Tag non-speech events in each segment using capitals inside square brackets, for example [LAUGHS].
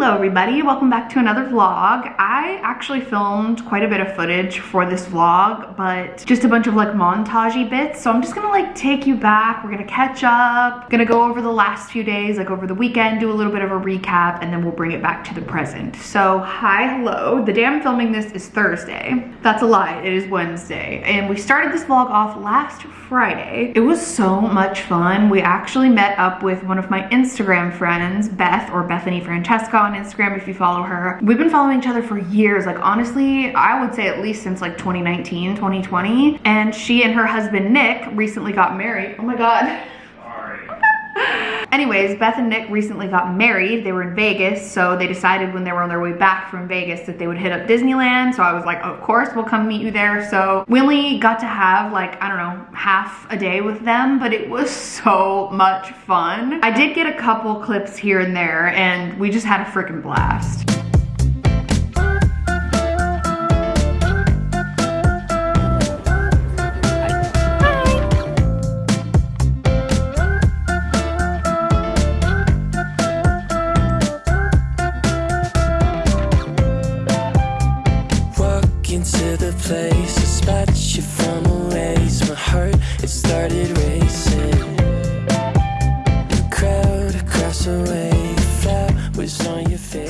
Hello everybody, welcome back to another vlog. I actually filmed quite a bit of footage for this vlog, but just a bunch of like montagey bits. So I'm just gonna like take you back. We're gonna catch up, gonna go over the last few days, like over the weekend, do a little bit of a recap, and then we'll bring it back to the present. So hi, hello. The day I'm filming this is Thursday. That's a lie, it is Wednesday. And we started this vlog off last Friday. It was so much fun. We actually met up with one of my Instagram friends, Beth or Bethany Francesca on Instagram if you follow her. We've been following each other for years. Like honestly, I would say at least since like 2019, 2020. And she and her husband Nick recently got married. Oh my God. [LAUGHS] Anyways, Beth and Nick recently got married. They were in Vegas, so they decided when they were on their way back from Vegas that they would hit up Disneyland. So I was like, of course, we'll come meet you there. So we only got to have like, I don't know, half a day with them, but it was so much fun. I did get a couple clips here and there, and we just had a freaking blast. Into the place. I spot you from a ways My heart, it started racing.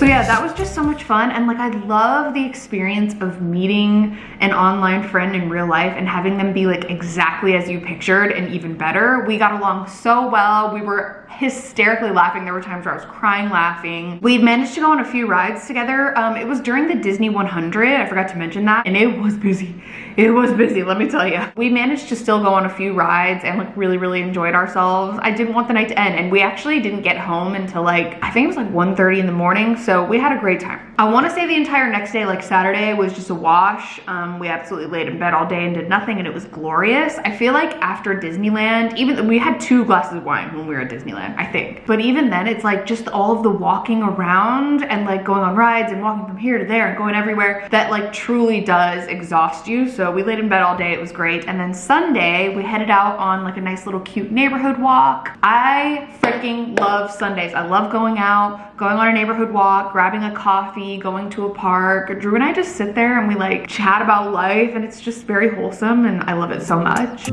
Yeah, that was just so much fun. And like, I love the experience of meeting an online friend in real life and having them be like exactly as you pictured and even better. We got along so well. We were hysterically laughing. There were times where I was crying laughing. We managed to go on a few rides together. Um, it was during the Disney 100. I forgot to mention that. And it was busy. [LAUGHS] It was busy, let me tell you. We managed to still go on a few rides and like really, really enjoyed ourselves. I didn't want the night to end and we actually didn't get home until like, I think it was like 1.30 in the morning. So we had a great time. I wanna say the entire next day, like Saturday was just a wash. Um, we absolutely laid in bed all day and did nothing and it was glorious. I feel like after Disneyland, even though we had two glasses of wine when we were at Disneyland, I think. But even then it's like just all of the walking around and like going on rides and walking from here to there and going everywhere that like truly does exhaust you. So we laid in bed all day, it was great. And then Sunday we headed out on like a nice little cute neighborhood walk. I freaking love Sundays. I love going out, going on a neighborhood walk, grabbing a coffee, going to a park. Drew and I just sit there and we like chat about life and it's just very wholesome and I love it so much.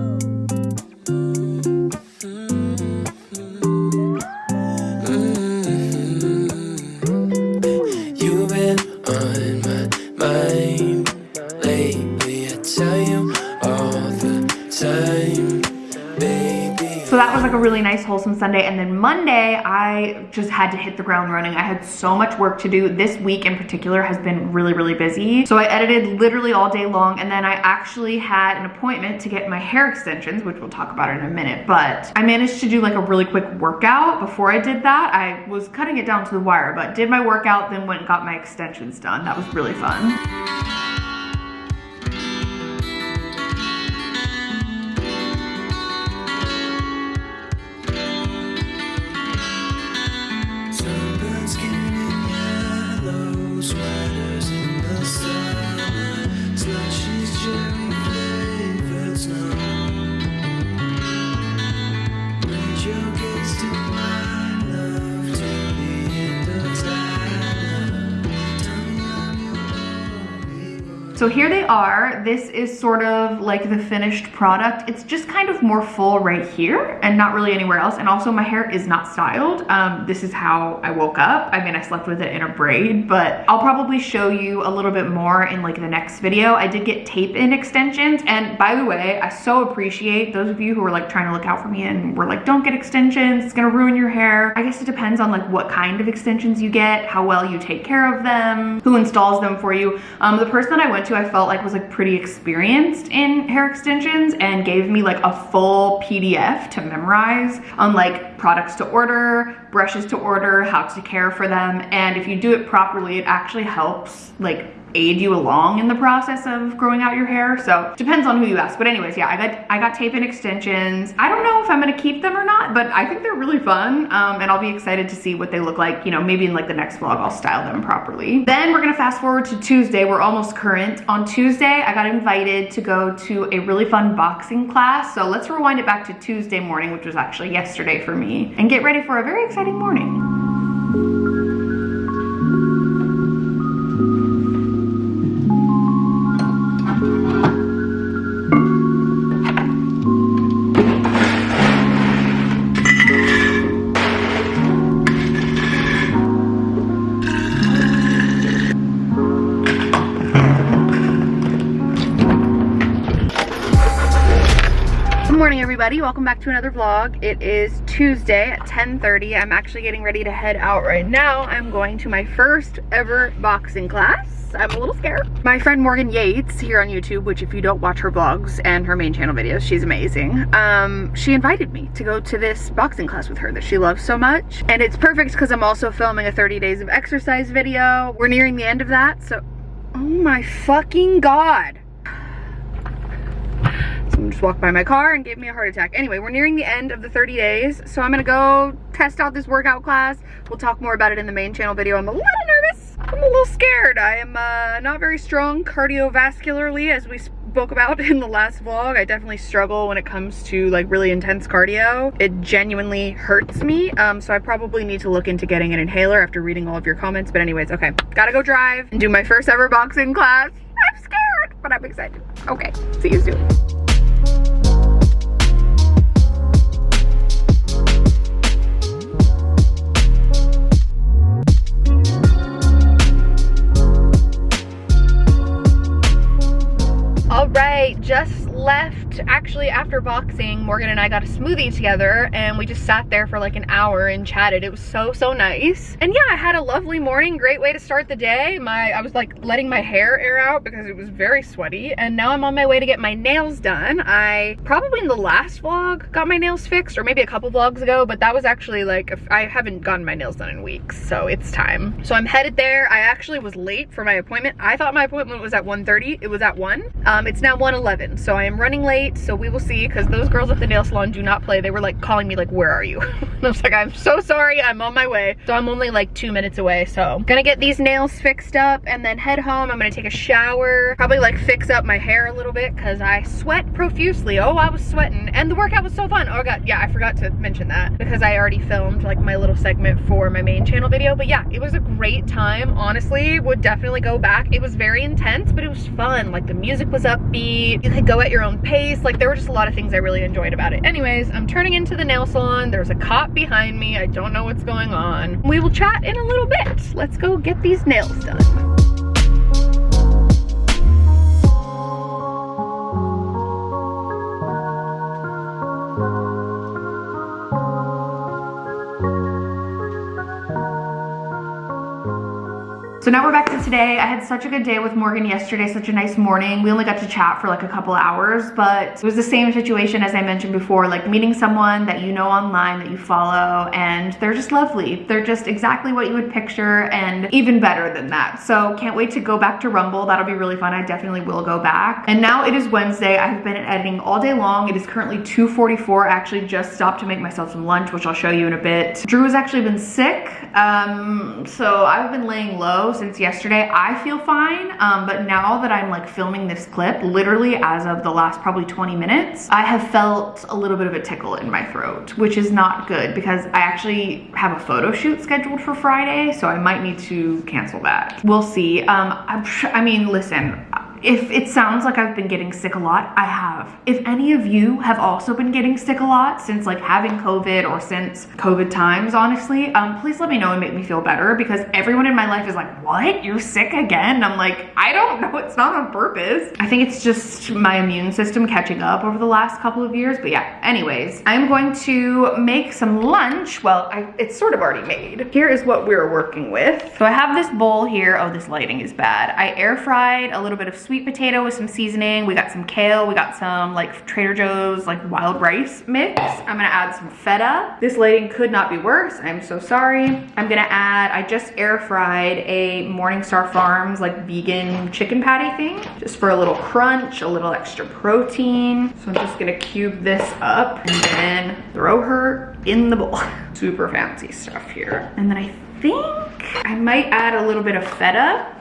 Wholesome Sunday. And then Monday, I just had to hit the ground running. I had so much work to do. This week in particular has been really, really busy. So I edited literally all day long. And then I actually had an appointment to get my hair extensions, which we'll talk about in a minute. But I managed to do like a really quick workout. Before I did that, I was cutting it down to the wire, but did my workout, then went and got my extensions done. That was really fun. So here they are. This is sort of like the finished product. It's just kind of more full right here and not really anywhere else. And also my hair is not styled. Um, this is how I woke up. I mean, I slept with it in a braid, but I'll probably show you a little bit more in like the next video. I did get tape in extensions. And by the way, I so appreciate those of you who are like trying to look out for me and were like, don't get extensions. It's gonna ruin your hair. I guess it depends on like what kind of extensions you get, how well you take care of them, who installs them for you. Um, the person that I went to I felt like was like pretty experienced in hair extensions and gave me like a full PDF to memorize on like products to order, brushes to order, how to care for them. And if you do it properly, it actually helps like aid you along in the process of growing out your hair. So depends on who you ask. But anyways, yeah, I got I got tape in extensions. I don't know if I'm gonna keep them or not, but I think they're really fun. Um, and I'll be excited to see what they look like. You know, maybe in like the next vlog, I'll style them properly. Then we're gonna fast forward to Tuesday. We're almost current. On Tuesday, I got invited to go to a really fun boxing class. So let's rewind it back to Tuesday morning, which was actually yesterday for me, and get ready for a very exciting morning. Everybody. Welcome back to another vlog. It is tuesday at 10:30. i'm actually getting ready to head out right now. I'm going to my first ever boxing class. I'm a little scared. My friend morgan yates here on youtube which if you don't watch her vlogs and her main channel videos she's amazing. Um she invited me to go to this boxing class with her that she loves so much. And it's perfect because i'm also filming a 30 days of exercise video. We're nearing the end of that so oh my fucking god Just walked by my car and gave me a heart attack. Anyway, we're nearing the end of the 30 days, so I'm gonna go test out this workout class. We'll talk more about it in the main channel video. I'm a little nervous. I'm a little scared. I am uh, not very strong cardiovascularly, as we spoke about [LAUGHS] in the last vlog. I definitely struggle when it comes to like really intense cardio. It genuinely hurts me, um, so I probably need to look into getting an inhaler after reading all of your comments. But anyways, okay, gotta go drive and do my first ever boxing class. I'm scared, but I'm excited. Okay, see you soon. Just left actually after boxing morgan and i got a smoothie together and we just sat there for like an hour and chatted. It was so so nice. And yeah i had a lovely morning great way to start the day. My i was like letting my hair air out because it was very sweaty and now i'm on my way to get my nails done. I probably in the last vlog got my nails fixed or maybe a couple vlogs ago but that was actually like i haven't gotten my nails done in weeks so it's time. So i'm headed there. I actually was late for my appointment. I thought my appointment was at 1:30. it was at 1 um it's now 1:11. so i am running late, so we will see because those girls at the nail salon do not play. They were like calling me like, where are you? [LAUGHS] and I was like, I'm so sorry, I'm on my way. So I'm only like two minutes away. So I'm gonna get these nails fixed up and then head home. I'm gonna take a shower, probably like fix up my hair a little bit because I sweat profusely. Oh, I was sweating and the workout was so fun. Oh god, yeah, I forgot to mention that because I already filmed like my little segment for my main channel video. But yeah, it was a great time. Honestly, would definitely go back. It was very intense, but it was fun. Like the music was upbeat. You could go at your own pace like there were just a lot of things I really enjoyed about it. Anyways, I'm turning into the nail salon. There's a cop behind me. I don't know what's going on. We will chat in a little bit. Let's go get these nails done. So now we're back to today. I had such a good day with Morgan yesterday, such a nice morning. We only got to chat for like a couple hours, but it was the same situation as I mentioned before, like meeting someone that you know online, that you follow, and they're just lovely. They're just exactly what you would picture and even better than that. So can't wait to go back to Rumble. That'll be really fun. I definitely will go back. And now it is Wednesday. I've been editing all day long. It is currently 2.44. I actually just stopped to make myself some lunch, which I'll show you in a bit. Drew has actually been sick, um, so I've been laying low since yesterday. I feel fine, um, but now that I'm like filming this clip, literally as of the last probably 20 minutes, I have felt a little bit of a tickle in my throat, which is not good because I actually have a photo shoot scheduled for Friday, so I might need to cancel that. We'll see. Um, I mean, listen, if it sounds like I've been getting sick a lot, I have. If any of you have also been getting sick a lot since like having COVID or since COVID times, honestly, um, please let me know and make me feel better because everyone in my life is like, what? You're sick again? I'm like, I don't know. It's not on purpose. I think it's just my immune system catching up over the last couple of years. But yeah, anyways, I'm going to make some lunch. Well, I, it's sort of already made. Here is what we're working with. So I have this bowl here. Oh, this lighting is bad. I air fried a little bit of sweet potato with some seasoning. We got some kale. We got some like Trader Joe's like wild rice mix. I'm gonna add some feta. This lighting could not be worse. I'm so sorry. I'm gonna add, I just air fried a Morningstar Farms like vegan chicken patty thing just for a little crunch, a little extra protein. So I'm just gonna cube this up and then throw her in the bowl. [LAUGHS] Super fancy stuff here. And then I think I might add a little bit of feta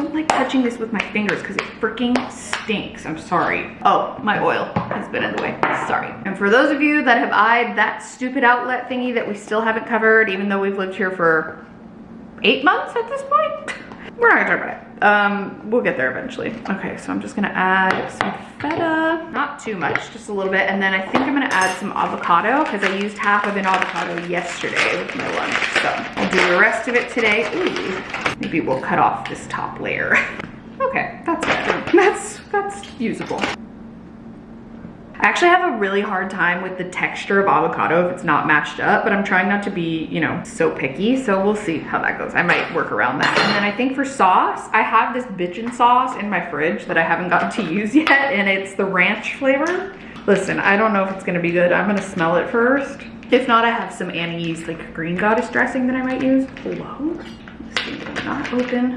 don't like touching this with my fingers because it freaking stinks. I'm sorry. Oh, my oil has been in the way. Sorry. And for those of you that have eyed that stupid outlet thingy that we still haven't covered, even though we've lived here for eight months at this point, [LAUGHS] we're not gonna talk about it. Um, we'll get there eventually. Okay, so I'm just gonna add some feta, not too much, just a little bit. And then I think I'm gonna add some avocado because I used half of an avocado yesterday with my lunch. So I'll do the rest of it today. Ooh, maybe we'll cut off this top layer. [LAUGHS] okay, that's. That's, that's usable. I actually have a really hard time with the texture of avocado if it's not mashed up, but I'm trying not to be, you know, so picky. So we'll see how that goes. I might work around that. And then I think for sauce, I have this bitchin' sauce in my fridge that I haven't gotten to use [LAUGHS] yet, and it's the ranch flavor. Listen, I don't know if it's gonna be good. I'm gonna smell it first. If not, I have some Annie's like green goddess dressing that I might use. Hello? This thing will not open.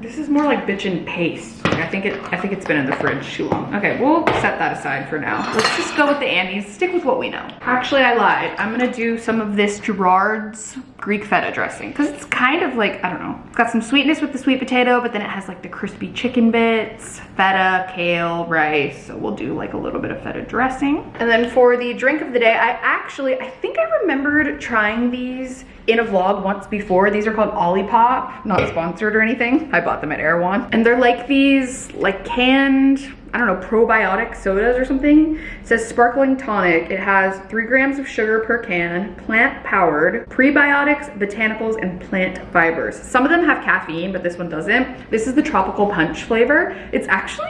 This is more like bitchin' paste. I think it I think it's been in the fridge too long. Okay, we'll set that aside for now. Let's just go with the Annie's, stick with what we know. Actually, I lied. I'm gonna do some of this Girard's Greek feta dressing because it's kind of like, I don't know, it's got some sweetness with the sweet potato, but then it has like the crispy chicken bits, feta, kale, rice. So we'll do like a little bit of feta dressing. And then for the drink of the day, I actually, I think I remembered trying these in a vlog once before. These are called Olipop, not sponsored or anything. I bought them at Erewhon. And they're like these like canned I don't know, probiotic sodas or something. It says sparkling tonic. It has three grams of sugar per can, plant powered, prebiotics, botanicals, and plant fibers. Some of them have caffeine, but this one doesn't. This is the tropical punch flavor. It's actually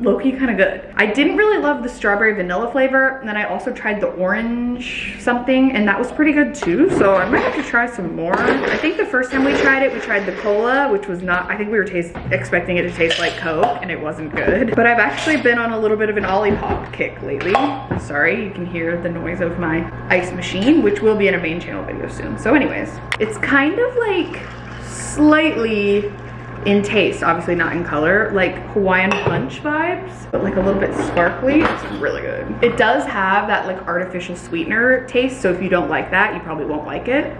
low-key kind of good. I didn't really love the strawberry vanilla flavor, and then I also tried the orange something, and that was pretty good too, so I might have to try some more. I think the first time we tried it, we tried the cola, which was not, I think we were taste, expecting it to taste like Coke, and it wasn't good. But I've actually been on a little bit of an Olipop kick lately. Sorry, you can hear the noise of my ice machine, which will be in a main channel video soon. So anyways, it's kind of like slightly in taste, obviously not in color, like Hawaiian Punch vibes, but like a little bit sparkly. It's really good. It does have that like artificial sweetener taste, so if you don't like that, you probably won't like it.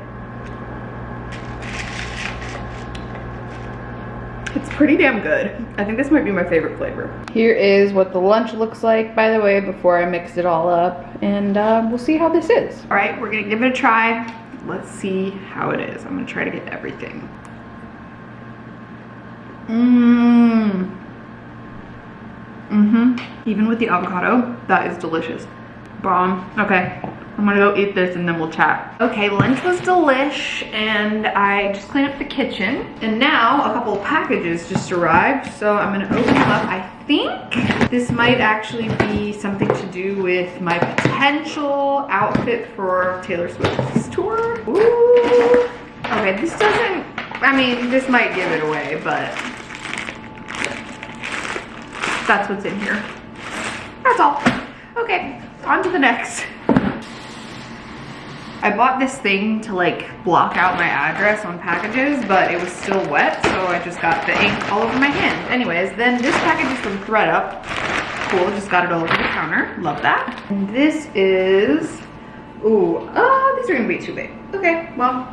It's pretty damn good. I think this might be my favorite flavor. Here is what the lunch looks like, by the way, before I mix it all up. And uh, we'll see how this is. All right, we're gonna give it a try. Let's see how it is. I'm gonna try to get everything. Mmm. Mm-hmm. Even with the avocado, that is delicious. Bomb. Okay. I'm gonna go eat this and then we'll chat. Okay, lunch was delish and I just cleaned up the kitchen. And now a couple packages just arrived. So I'm gonna open them up. I think this might actually be something to do with my potential outfit for Taylor Swift's tour. Ooh. Okay, this doesn't, I mean, this might give it away, but that's what's in here. That's all. Okay, on to the next. I bought this thing to like block out my address on packages, but it was still wet, so I just got the ink all over my hand. Anyways, then this package is from thredUP. Cool, just got it all over the counter. Love that. And this is, ooh, oh, these are gonna be too big. Okay, well,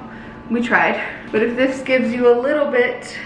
we tried. But if this gives you a little bit,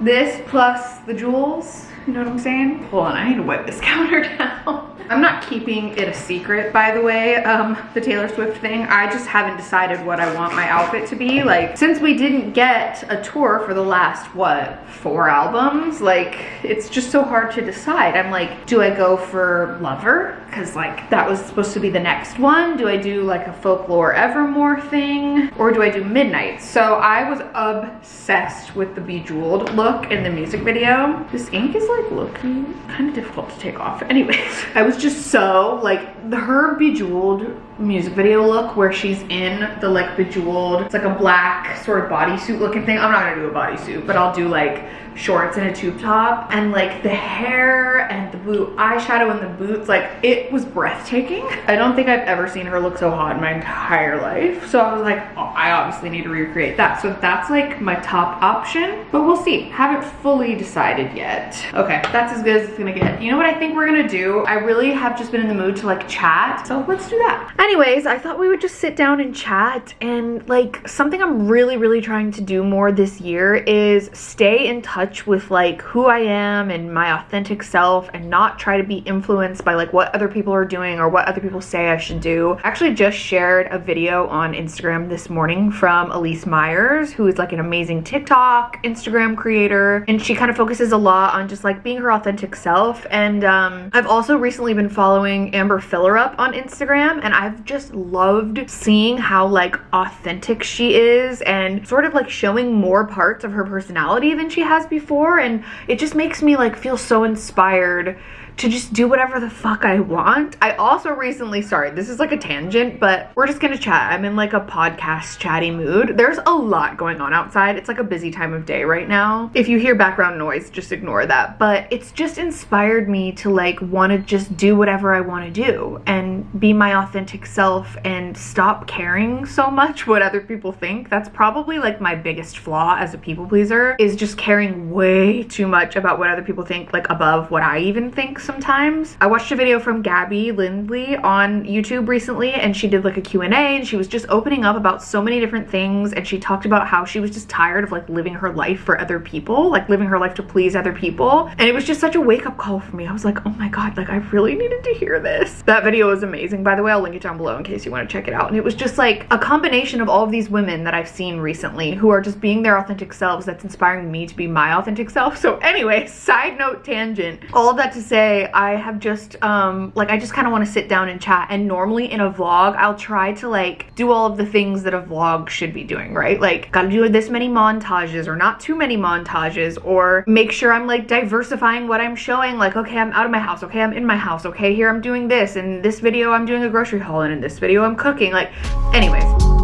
this plus the jewels, you know what I'm saying? Hold on, I need to wipe this [LAUGHS] counter down. I'm not keeping it a secret, by the way, um, the Taylor Swift thing. I just haven't decided what I want my outfit to be. Like, since we didn't get a tour for the last, what, four albums? Like, it's just so hard to decide. I'm like, do I go for Lover? Because, like, that was supposed to be the next one. Do I do, like, a Folklore Evermore thing? Or do I do Midnight? So I was obsessed with the Bejeweled look in the music video. This ink is, like, looking kind of difficult to take off. [LAUGHS] Anyways, I was just so like the her bejeweled music video look where she's in the like bejeweled it's like a black sort of bodysuit looking thing i'm not gonna do a bodysuit but i'll do like shorts and a tube top and like the hair and the blue eyeshadow and the boots like it was breathtaking. I don't think i've ever seen her look so hot in my entire life. So i was like oh, i obviously need to recreate that. So that's like my top option. But we'll see. Haven't fully decided yet. Okay that's as good as it's gonna get. You know what i think we're gonna do? I really have just been in the mood to like chat. So let's do that. Anyways i thought we would just sit down and chat. And like something i'm really really trying to do more this year is stay in touch touch with like who I am and my authentic self and not try to be influenced by like what other people are doing or what other people say I should do. I actually just shared a video on Instagram this morning from Elyse Myers, who is like an amazing TikTok, Instagram creator, and she kind of focuses a lot on just like being her authentic self. And um, I've also recently been following Amber Fillerup on Instagram, and I've I've just loved seeing how like authentic she is and sort of like showing more parts of her personality than she has before. And it just makes me like feel so inspired to just do whatever the fuck I want. I also recently, sorry, this is like a tangent, but we're just gonna chat. I'm in like a podcast chatty mood. There's a lot going on outside. It's like a busy time of day right now. If you hear background noise, just ignore that. But it's just inspired me to like wanna just do whatever I wanna do and be my authentic self and stop caring so much what other people think. That's probably like my biggest flaw as a people pleaser is just caring way too much about what other people think, like above what I even think sometimes. I watched a video from Gabby Lindley on YouTube recently and she did like a Q&A and she was just opening up about so many different things and she talked about how she was just tired of like living her life for other people, like living her life to please other people. And it was just such a wake up call for me. I was like, oh my God, like I really needed to hear this. That video was amazing. By the way, I'll link it down below in case you want to check it out. And it was just like a combination of all of these women that I've seen recently who are just being their authentic selves that's inspiring me to be my authentic self. So anyway, side note tangent. All that to say, I have just, um, like, I just kind of want to sit down and chat. And normally in a vlog, I'll try to, like, do all of the things that a vlog should be doing, right? Like, gotta do this many montages or not too many montages or make sure I'm, like, diversifying what I'm showing. Like, okay, I'm out of my house. Okay, I'm in my house. Okay, here I'm doing this. In this video, I'm doing a grocery haul. And in this video, I'm cooking. Like, anyways.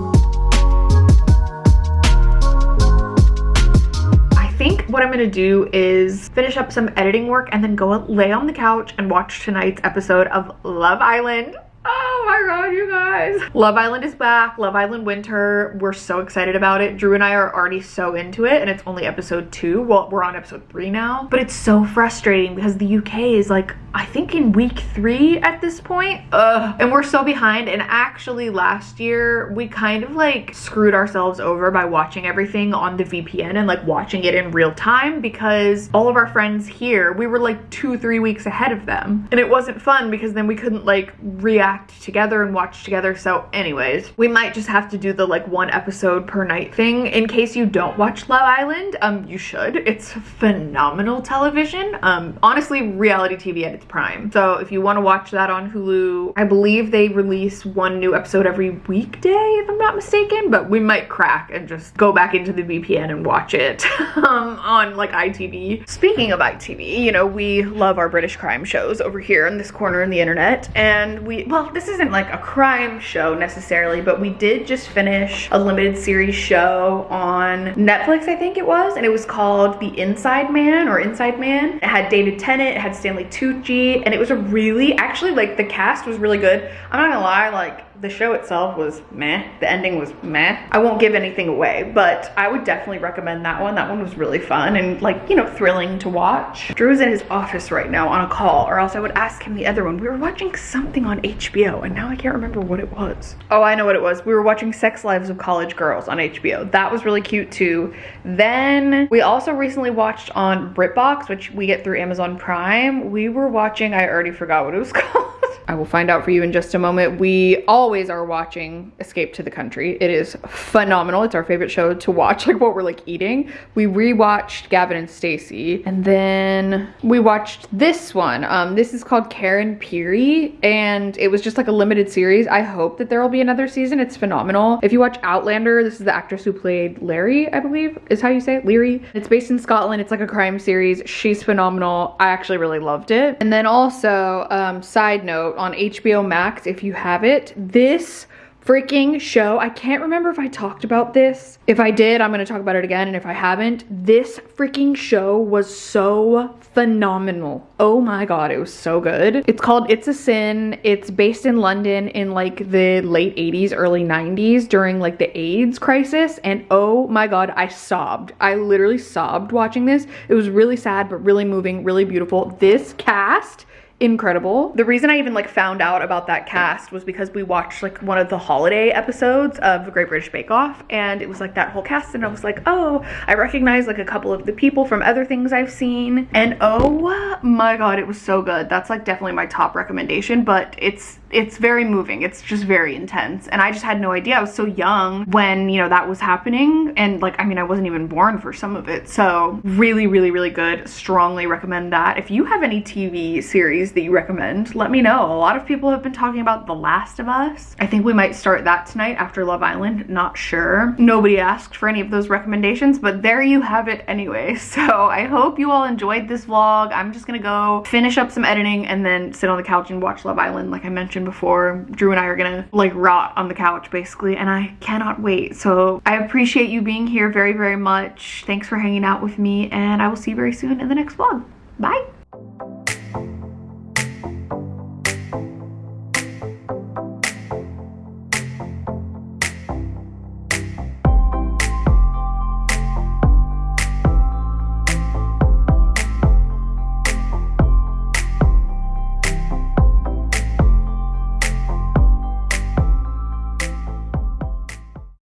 What I'm gonna do is finish up some editing work and then go lay on the couch and watch tonight's episode of Love Island. Oh my god, you guys. Love Island is back. Love Island Winter. We're so excited about it. Drew and I are already so into it and it's only episode two. Well, we're on episode three now. But it's so frustrating because the UK is like, I think in week three at this point. Ugh. And we're so behind. And actually last year, we kind of like screwed ourselves over by watching everything on the VPN and like watching it in real time because all of our friends here, we were like two, three weeks ahead of them. And it wasn't fun because then we couldn't like react act together and watch together. So anyways, we might just have to do the like one episode per night thing. In case you don't watch Love Island, um, you should. It's phenomenal television. Um, honestly, reality TV at its prime. So if you want to watch that on Hulu, I believe they release one new episode every weekday, if I'm not mistaken, but we might crack and just go back into the VPN and watch it [LAUGHS] um, on like ITV. Speaking of ITV, you know, we love our British crime shows over here in this corner in the internet. And we, well, this isn't like a crime show necessarily, but we did just finish a limited series show on Netflix, I think it was, and it was called The Inside Man or Inside Man. It had David Tennant, it had Stanley Tucci, and it was a really, actually like the cast was really good. I'm not gonna lie, like the show itself was meh. The ending was meh. I won't give anything away, but I would definitely recommend that one. That one was really fun and like, you know, thrilling to watch. Drew's in his office right now on a call or else I would ask him the other one. We were watching something on HBO and now I can't remember what it was. Oh, I know what it was. We were watching Sex Lives of College Girls on HBO. That was really cute too. Then we also recently watched on BritBox, which we get through Amazon Prime. We were watching, I already forgot what it was [LAUGHS] called. I will find out for you in just a moment. We always are watching Escape to the Country. It is phenomenal. It's our favorite show to watch, [LAUGHS] like what we're like eating. We rewatched Gavin and Stacey, and then we watched this one. Um, this is called Karen Pirie, and it was just like a limited series. I hope that there will be another season. It's phenomenal. If you watch Outlander, this is the actress who played Larry, I believe, is how you say it, Leary. It's based in Scotland. It's like a crime series. She's phenomenal. I actually really loved it. And then also, um, side note, on HBO Max if you have it. This freaking show. I can't remember if I talked about this. If I did, I'm gonna talk about it again. And if I haven't, this freaking show was so phenomenal. Oh my God, it was so good. It's called It's a Sin. It's based in London in like the late 80s, early 90s during like the AIDS crisis. And oh my God, I sobbed. I literally sobbed watching this. It was really sad, but really moving, really beautiful. This cast incredible. The reason I even like found out about that cast was because we watched like one of the holiday episodes of The Great British Bake Off and it was like that whole cast and I was like, oh, I recognize like a couple of the people from other things I've seen and oh my god, it was so good. That's like definitely my top recommendation, but it's it's very moving. It's just very intense. And I just had no idea. I was so young when, you know, that was happening. And like, I mean, I wasn't even born for some of it. So really, really, really good. Strongly recommend that. If you have any TV series that you recommend, let me know. A lot of people have been talking about The Last of Us. I think we might start that tonight after Love Island. Not sure. Nobody asked for any of those recommendations, but there you have it anyway. [LAUGHS] So I hope you all enjoyed this vlog. I'm just gonna go finish up some editing and then sit on the couch and watch Love Island like I mentioned before. Drew and I are gonna like rot on the couch basically and I cannot wait. So I appreciate you being here very, very much. Thanks for hanging out with me and I will see you very soon in the next vlog. Bye!